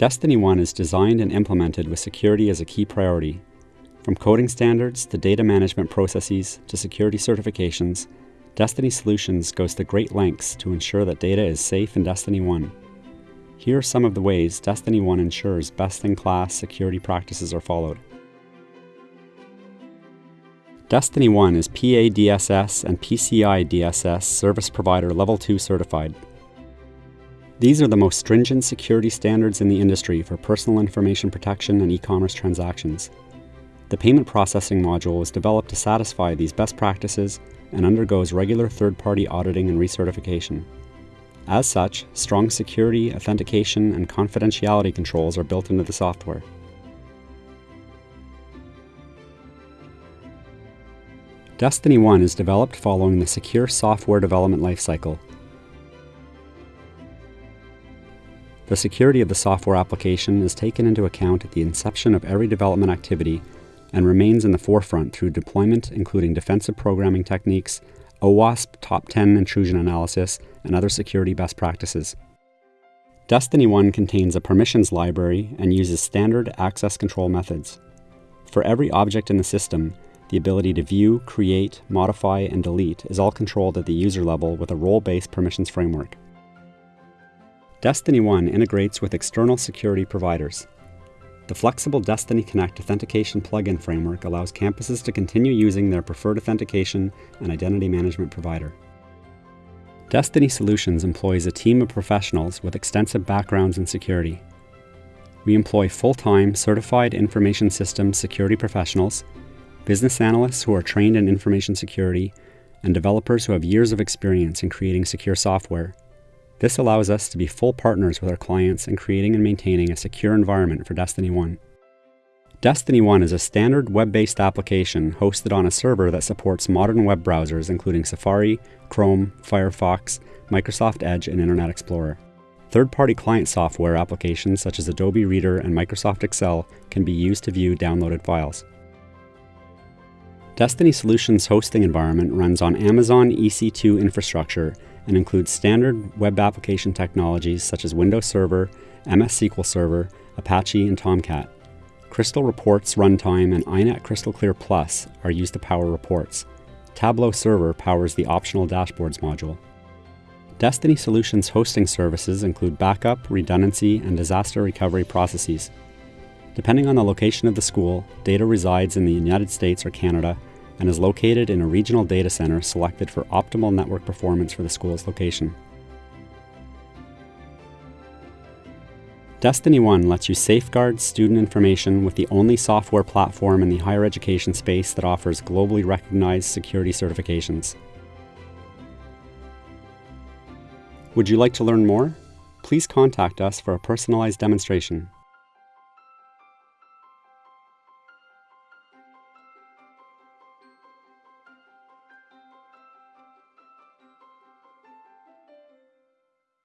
Destiny 1 is designed and implemented with security as a key priority. From coding standards to data management processes to security certifications, Destiny Solutions goes to great lengths to ensure that data is safe in Destiny 1. Here are some of the ways Destiny 1 ensures best-in-class security practices are followed. Destiny 1 is PA DSS and PCI DSS Service Provider Level 2 certified. These are the most stringent security standards in the industry for personal information protection and e-commerce transactions. The payment processing module was developed to satisfy these best practices and undergoes regular third-party auditing and recertification. As such, strong security, authentication, and confidentiality controls are built into the software. Destiny 1 is developed following the secure software development lifecycle The security of the software application is taken into account at the inception of every development activity and remains in the forefront through deployment including defensive programming techniques, OWASP Top 10 intrusion analysis, and other security best practices. Destiny 1 contains a permissions library and uses standard access control methods. For every object in the system, the ability to view, create, modify, and delete is all controlled at the user level with a role-based permissions framework. Destiny 1 integrates with external security providers. The flexible Destiny Connect authentication plugin framework allows campuses to continue using their preferred authentication and identity management provider. Destiny Solutions employs a team of professionals with extensive backgrounds in security. We employ full-time certified information systems security professionals, business analysts who are trained in information security, and developers who have years of experience in creating secure software this allows us to be full partners with our clients in creating and maintaining a secure environment for Destiny 1. Destiny 1 is a standard web-based application hosted on a server that supports modern web browsers including Safari, Chrome, Firefox, Microsoft Edge, and Internet Explorer. Third-party client software applications such as Adobe Reader and Microsoft Excel can be used to view downloaded files. Destiny Solutions hosting environment runs on Amazon EC2 infrastructure and includes standard web application technologies such as Windows Server, MS SQL Server, Apache, and Tomcat. Crystal Reports Runtime and INET Crystal Clear Plus are used to power reports. Tableau Server powers the optional Dashboards module. Destiny Solutions hosting services include backup, redundancy, and disaster recovery processes. Depending on the location of the school, data resides in the United States or Canada and is located in a regional data center selected for optimal network performance for the school's location. Destiny 1 lets you safeguard student information with the only software platform in the higher education space that offers globally recognized security certifications. Would you like to learn more? Please contact us for a personalized demonstration.